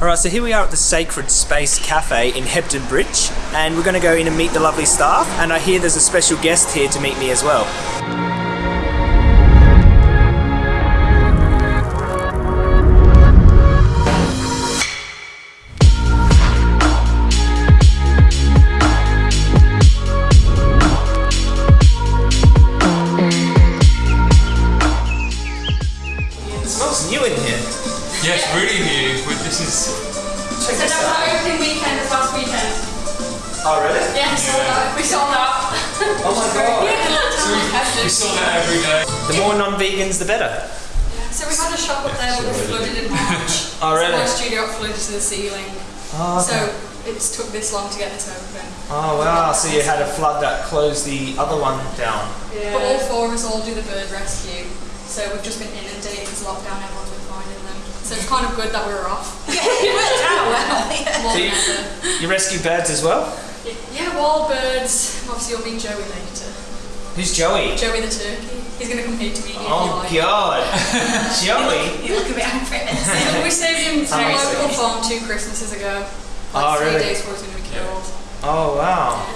Alright, so here we are at the Sacred Space Cafe in Hebden Bridge, and we're going to go in and meet the lovely staff, and I hear there's a special guest here to meet me as well. Oh, really? Yeah. We sold out. Oh my god. we saw that every day. The more non-vegans, the better. So we had a shop up there that was flooded in March. Oh, So really? my studio flooded to the ceiling. Oh, So it's took this long to get this open. Oh wow, so you had a flood that closed the other one down. Yeah. But all four of us all do the bird rescue. So we've just been inundated with lockdown, everyone's been finding them. So it's kind of good that we were off. It worked out well. More So you, you rescue birds as well? Yeah, wild birds. Obviously you'll meet Joey later. Who's Joey? Joey the turkey. He's gonna come here to meet you Oh if you like. god. Joey? You look a bit angry. we saved him from a Amazing. local farm two Christmases ago. Like Oh, three really? days before he was going to be killed. Oh wow.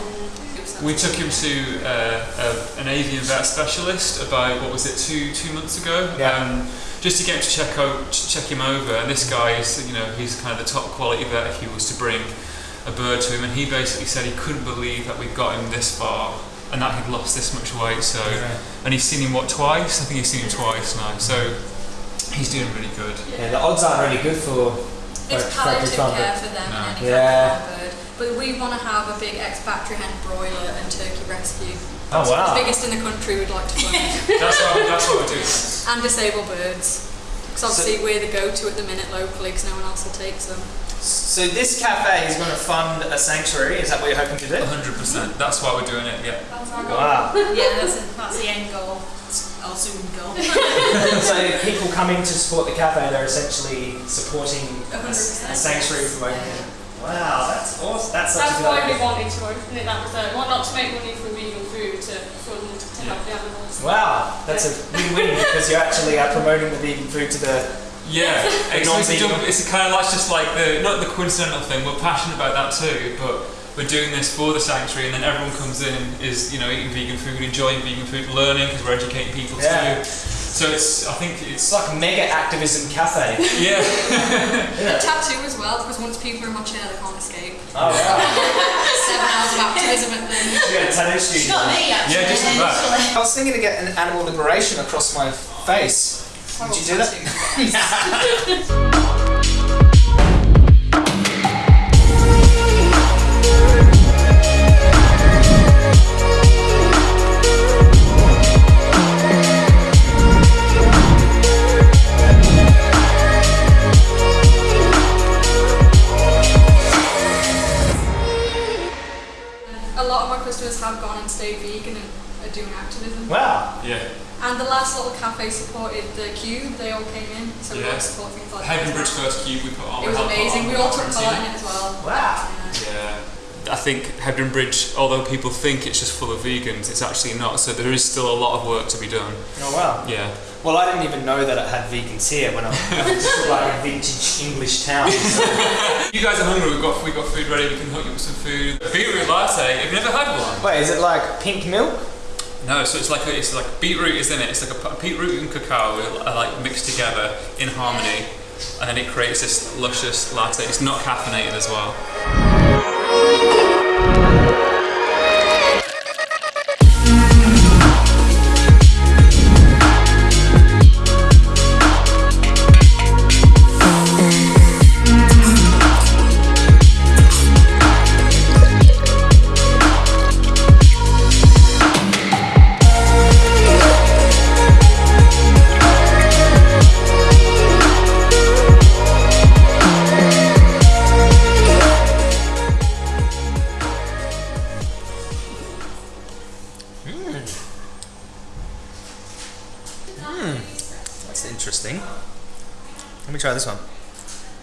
We took him to uh, a, an avian vet specialist about what was it two two months ago. Yeah. Um, just to get him to check out, check him over. And this guy is, you know, he's kind of the top quality vet if he was to bring a bird to him. And he basically said he couldn't believe that we'd got him this far and that he'd lost this much weight. So, Yeah. and he's seen him what twice? I think he's seen him twice now. So he's doing really good. Yeah, the odds aren't really good for It's like, palliative care for them No. and any Yeah. kind of bird. But we want to have a big ex-factory hen broiler and turkey rescue. Oh The wow. biggest in the country we'd like to fund. That's what, that's what we're doing. and disabled birds. Because obviously we're the go-to at the minute locally because no one else will take them. So this cafe is going to fund a sanctuary, is that what you're hoping to do? 100%. That's why we're doing it, yeah. That's our goal. Wow. Yeah, that's, it. that's the end goal. Our soon goal. so people coming to support the cafe, they're essentially supporting a, a 100%. sanctuary from opening. Wow, that's awesome. That's such That's a good why we wanted to open it. That was uh, why not to make money from vegan food to fund to help the animals. Wow, that's a win-win because you actually are promoting the vegan food to the. Yeah, it's, it's, a double- it's kind of like just like the not the coincidental thing. We're passionate about that too, but we're doing this for the sanctuary, and then everyone comes in is you know eating vegan food, enjoying vegan food, learning because we're educating people Yeah. too. So it's I think It's it's like a mega activism cafe. yeah A tattoo as well because once people are in my chair they can't escape. Oh wow. Seven hours of activism at them. You got tattoo studio. not me actually. Yeah, just the back. I was thinking to get an animal liberation across my face. うちじゃ。Last little cafe supported the Cube. They all came in, so we Yeah. all support things like Hebden that. Bridge first cube we put on. It was amazing. We all took quarantine. part in it as well. Wow. Yeah. Yeah. I think Hebden Bridge, although people think it's just full of vegans, it's actually not. So there is still a lot of work to be done. Oh wow. Yeah. Well, I didn't even know that it had vegans here when I was just like a vintage English town. If you guys are hungry, we've got we've got food ready. We can hook you up with some food. Beetroot latte. Have never had one? Wait, is it like pink milk? No. So it's like a, it's like beetroot is in it. It's like a beetroot and cacao are like mixed together in harmony, and then it creates this luscious latte. It's not caffeinated as well.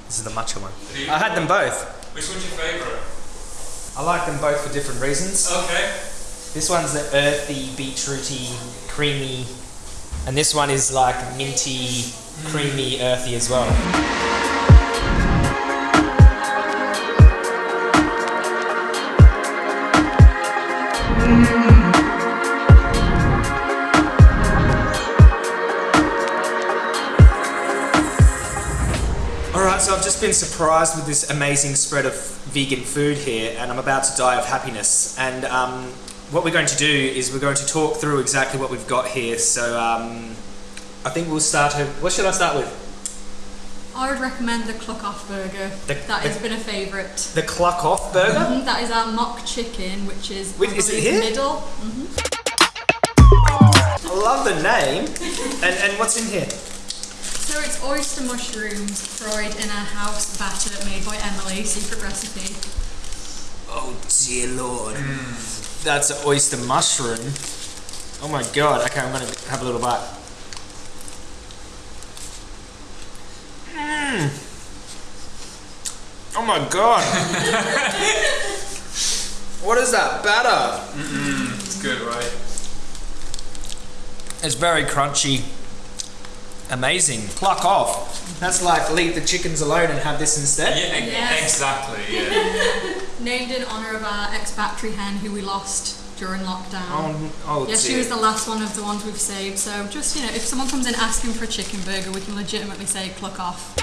This is the matcha one. I had them both. Which one's your favourite? I like them both for different reasons. Okay. This one's the earthy, beetrooty, creamy, and this one is like minty, creamy, earthy as well. Just been surprised with this amazing spread of vegan food here, and I'm about to die of happiness. And um, what we're going to do is we're going to talk through exactly what we've got here. So um, I think we'll start. What should I start with? I would recommend the Cluck Off burger. The- that has been a favourite. The Cluck Off burger. Mhm, That is our mock chicken, which is Wait, is it here? middle. I love the name. And and what's in here? So it's oyster mushrooms fried in a house batter made by Emily, secret recipe. Oh dear lord. That's an oyster mushroom. Oh my god. Okay, I'm gonna have a little bite. Mmm. Oh my god. what is that batter? It's good, right? It's very crunchy. Amazing. Pluck off. That's like leave the chickens alone and have this instead. Yeah, Yes. exactly. Yeah. Named in honour of our ex-battery hen who we lost during lockdown. Oh, oh Yeah, she was the last one of the ones we've saved. So just you know, if someone comes in asking for a chicken burger, we can legitimately say "cluck off."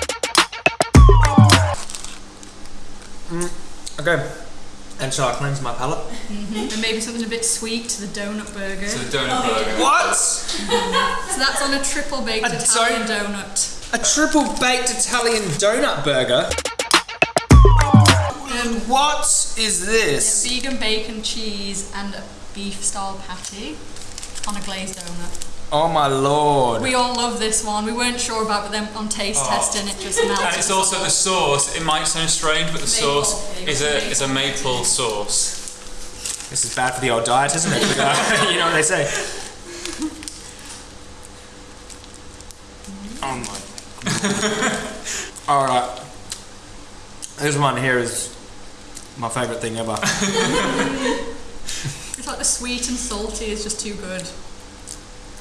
Mm, okay. And shall I cleanse my palate? Mm-hmm. And maybe something a bit sweet to the donut burger. So So, the donut oh, burger. What? So that's on a triple baked A Italian donut. A triple baked Italian donut burger? And what is this? Vegan bacon, cheese, and a beef style patty on a glazed donut. Oh my lord. We all love this one. We weren't sure about, but then on taste Oh. testing, it just melted. And it's also the sauce. It might sound strange, but the Maple, sauce maple, is a is a maple. maple sauce. This is bad for the old diet, isn't it? You know what they say. Mm-hmm. Oh my. Alright. This one here is my favourite thing ever. It's like the sweet and salty is just too good.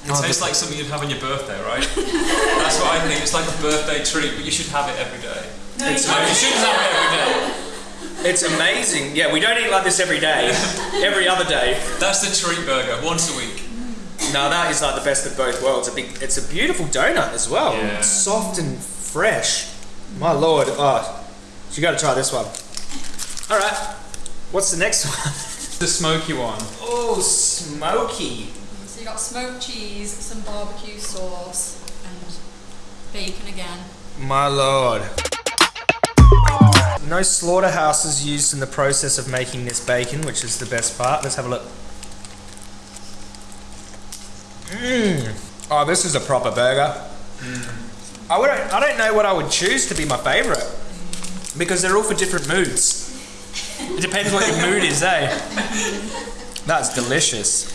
It oh, tastes like something you'd have on your birthday, right? That's what I think. It's like a birthday treat, but you should have it every day. No, It's you No, you shouldn't have it every day. It's amazing. Yeah, we don't eat like this every day. Every other day. That's the treat burger, once a week. No, that is like the best of both worlds. A big, it's a beautiful donut as well. Yeah. Soft and fresh. My lord. Oh, you got to try this one. All right. What's the next one? The smoky one. Oh, smoky. So you got smoked cheese, some barbecue sauce, and bacon again. My lord. No slaughterhouses used in the process of making this bacon, which is the best part. Let's have a look. Mmm. Oh, this is a proper burger. I would I don't know what I would choose to be my favourite because they're all for different moods. It depends what your mood is, eh? That's delicious.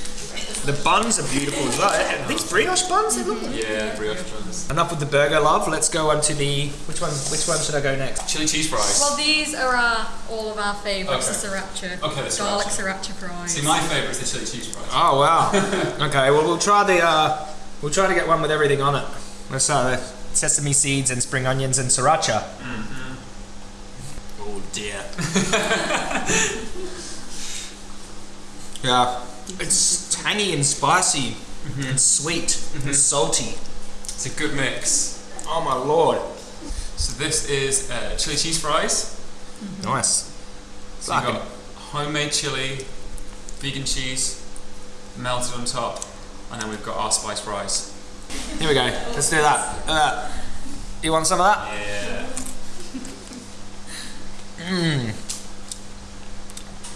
The buns are beautiful as well. Are these brioche buns? They look like- Yeah, brioche buns. Enough with the burger, love. Let's go on to the which one? Which one should I go next? Chili cheese fries. Well, these are our, all of our favourites, Okay. the sriracha. Okay, the Garlic sriracha. sriracha fries. See, my favourite is the chili cheese fries. Oh wow. okay, well we'll try the uh, we'll try to get one with everything on it. Let's start with sesame seeds and spring onions and sriracha. Mm-hmm. Oh dear. yeah, it's tangy and spicy mm-hmm. and sweet and mm-hmm. salty. It's a good mix. Oh my lord. So this is uh, chili cheese fries. Mm-hmm. Nice. So Like you've got homemade chili, vegan cheese, melted on top, and then we've got our spice fries. Here we go. Let's do that. Look at that. You want some of that? Yeah. Mmm.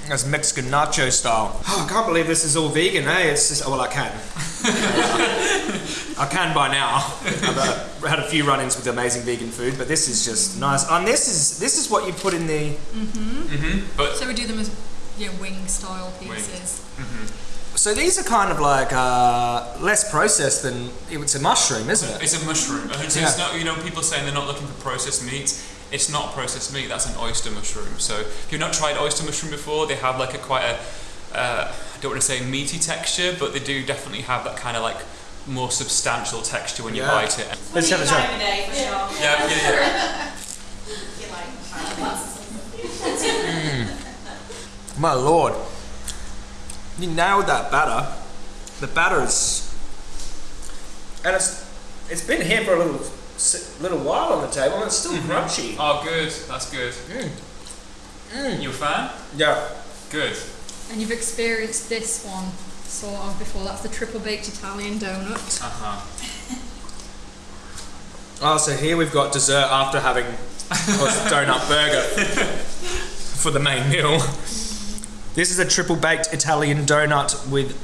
That's Mexican nacho style. Oh, I can't believe this is all vegan, eh? It's just, oh, well, I can. I can by now. I've uh, had a few run-ins with amazing vegan food, but this is just nice. And this is this is what you put in the. Mm-hmm. But So we do them as yeah, wing style pieces. Mhm. So these are kind of like uh, less processed than it's a mushroom, isn't it? it's a mushroom. It's, Yeah. it's not, you know, people saying they're not looking for processed meats. It's not processed meat. That's an oyster mushroom. So if you've not tried oyster mushroom before, they have like a quite a, uh, I don't want to say meaty texture, but they do definitely have that kind of like more substantial texture when you Yeah. bite it. Let's have a try. Every day sure. Yeah, yeah, yeah. You like, My lord, you nailed that batter. The batter is, and it's it's been here for a little s- little while on the table and it's still mm-hmm. crunchy. Oh, good. That's good. Mm. Mm. You a fan? Yeah. Good. And you've experienced this one sort of before. That's the triple baked Italian donut. Uh huh. Oh, so here we've got dessert after having a donut burger for the main meal. This is a triple baked Italian donut with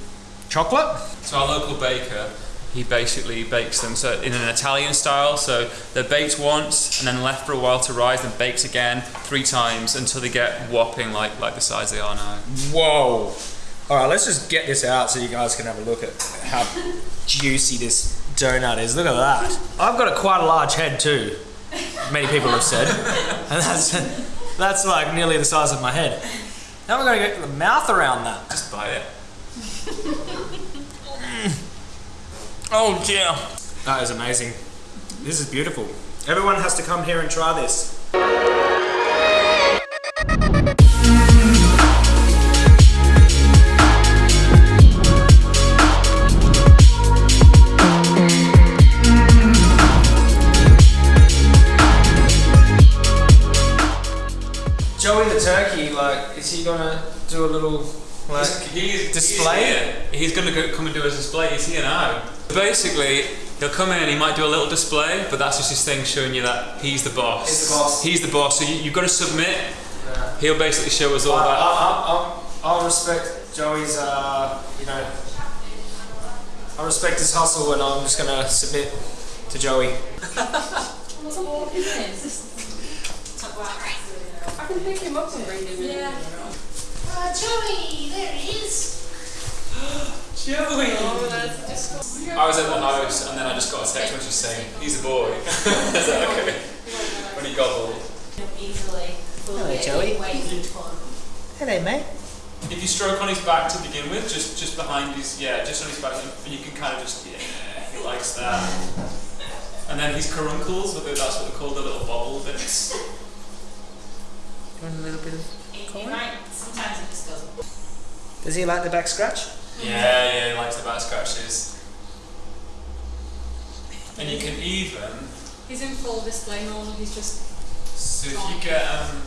chocolate. So our local baker, he basically bakes them so in an Italian style. So they're baked once and then left for a while to rise, then baked again three times until they get whopping like like the size they are now. Whoa. All right, let's just get this out so you guys can have a look at how juicy this donut is. Look at that. I've got a quite a large head too. Many people have said, and that's that's like nearly the size of my head. Now we're going to get the mouth around that. Just bite it. Oh dear. That is amazing. This is beautiful. Everyone has to come here and try this. He's, display? He's, here. he's going to go, come and do a display. He's here now. Basically, he'll come in he might do a little display, but that's just his thing showing you that he's the boss. He's the boss. He's the boss. So you, you've got to submit. Yeah. He'll basically show us all I, that. I, I, I'll respect Joey's, uh, you know, I respect his hustle and I'm just gonna submit to Joey. What's a this? I can pick him up and bring him in. Yeah. Uh, Joey, there he is. Joey! Oh, that's just. I was at the house and then I just got a text message saying, he's a boy. Is that okay? When he gobbled. Easily. Hello, Joey. Waiting for him. Hello, mate. If you stroke on his back to begin with, just just behind his, yeah, just on his back, and you can kind of just, yeah, he likes that. And then his caruncles, whether that's what they're called, the little bobble bits. You want a little bit of... He, he might, sometimes he just goes, Does he like the back scratch? Yeah, yeah, he likes the back scratches. And you can even, He's in full display mode. He's just. so if you get, um,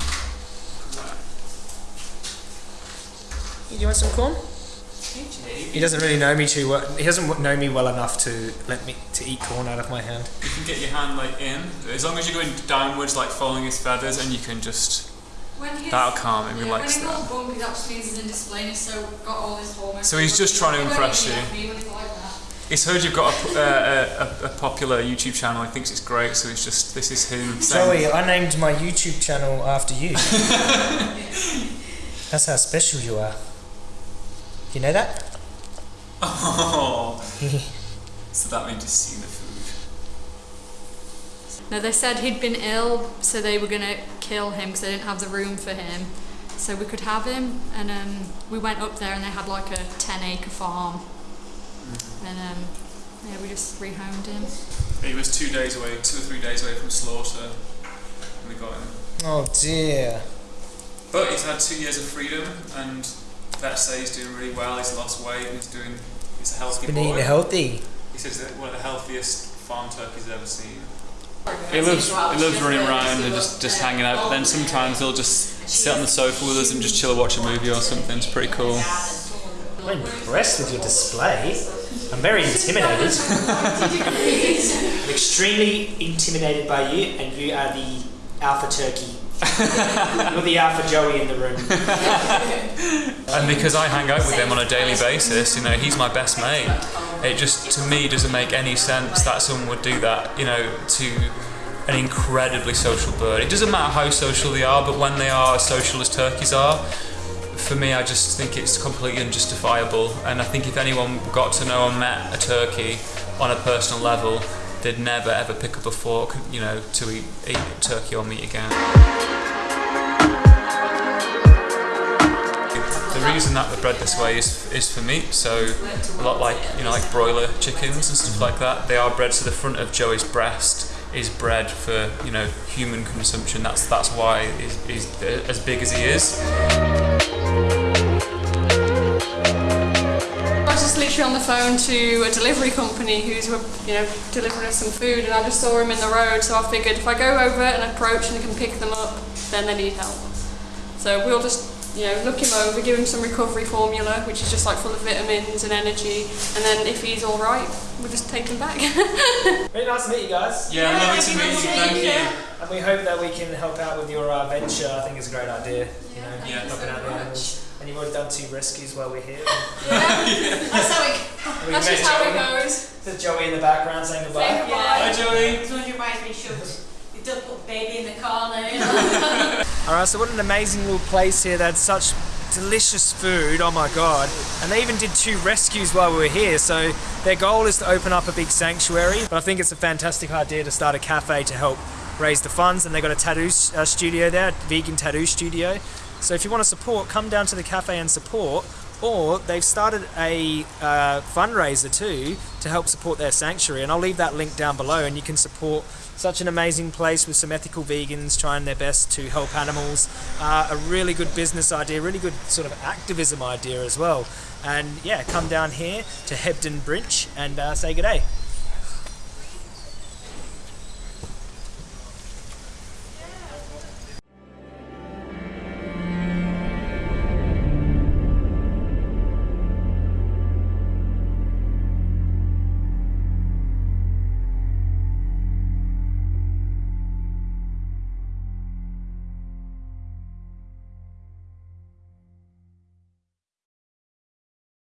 Do you want some corn? okay, He doesn't really know me too well. He doesn't know me well enough to let me to eat corn out of my hand. you can get your hand like in, as long as you're going downwards, like following his feathers, and you can just, When that'll calm him, he yeah, likes when he's that. all bumpy, that just means he's in display and he's so got all his hormones. So he's just trying to impress you. like me when he's like that. He's heard you've got a, uh, a, a, a popular YouTube channel. He thinks it's great, so he's just this is him saying. Joey, I named my YouTube channel after you. That's how special you are. You know that? Oh. so that means he's seen the food. No, they said he'd been ill, so they were gonna kill him because they didn't have the room for him. So we could have him, and um, we went up there and they had like a 10 acre farm. And um, yeah, we just rehomed him. He was two days away, two or three days away from slaughter. And we got him. Oh dear. But he's had two years of freedom, and vets say he's doing really well. He's lost weight. And he's doing. He's a healthy Been boy. eating healthy. He says that one of the healthiest farm turkeys he's ever seen. He He loves, he loves running around and just, just hanging out. But then sometimes he'll just sit on the sofa with us and just chill and watch a movie or something. It's pretty cool. I'm impressed with your display. I'm very intimidated. I'm extremely intimidated by you, and you are the alpha turkey. You're the alpha Joey in the room. And because I hang out with him on a daily basis, you know, he's my best mate. It just, to me, doesn't make any sense that someone would do that, you know, to an incredibly social bird. It doesn't matter how social they are, but when they are as social as turkeys are, for me, I just think it's completely unjustifiable. And I think if anyone got to know and met a turkey on a personal level, they'd never ever pick up a fork, you know, to eat, eat turkey or meat again. The reason that they're bred this way is, is for meat, so a lot like you know like broiler chickens and stuff like that. They are bred so the front of Joey's breast is bred for you know human consumption. That's that's why he's, he's as big as he is. I was just literally on the phone to a delivery company who's you know delivering us some food, and I just saw him in the road. So I figured if I go over and approach and can pick them up, then they need help. So we'll just you know look him over, give him some recovery formula, which is just like full of vitamins and energy, and then if he's all right, we'll just take him back. Very nice to meet you guys. Yeah, lovely to meet you. Thank you. And we hope that we can help out with your uh, venture. I think it's a great idea. You know, Yeah, helping thank out you the very animals. And you've already done two rescues while we're here. That's how it We That's met just how Joey. it goes. There's Joey in the background saying goodbye. Say goodbye. Hi, Joey. It's when your mind's been. You don't put baby in the corner, you know. All right, so what an amazing little place here. They had such delicious food. Oh my god! And they even did two rescues while we were here. So their goal is to open up a big sanctuary. But I think it's a fantastic idea to start a cafe to help raise the funds. And they got a tattoo uh, studio there, vegan tattoo studio. So if you want to support, come down to the cafe and support. Or they've started a uh, fundraiser too to help support their sanctuary, and I'll leave that link down below. And you can support such an amazing place with some ethical vegans trying their best to help animals. Uh, a really good business idea, really good sort of activism idea as well. And yeah, come down here to Hebden Bridge and uh, say good day.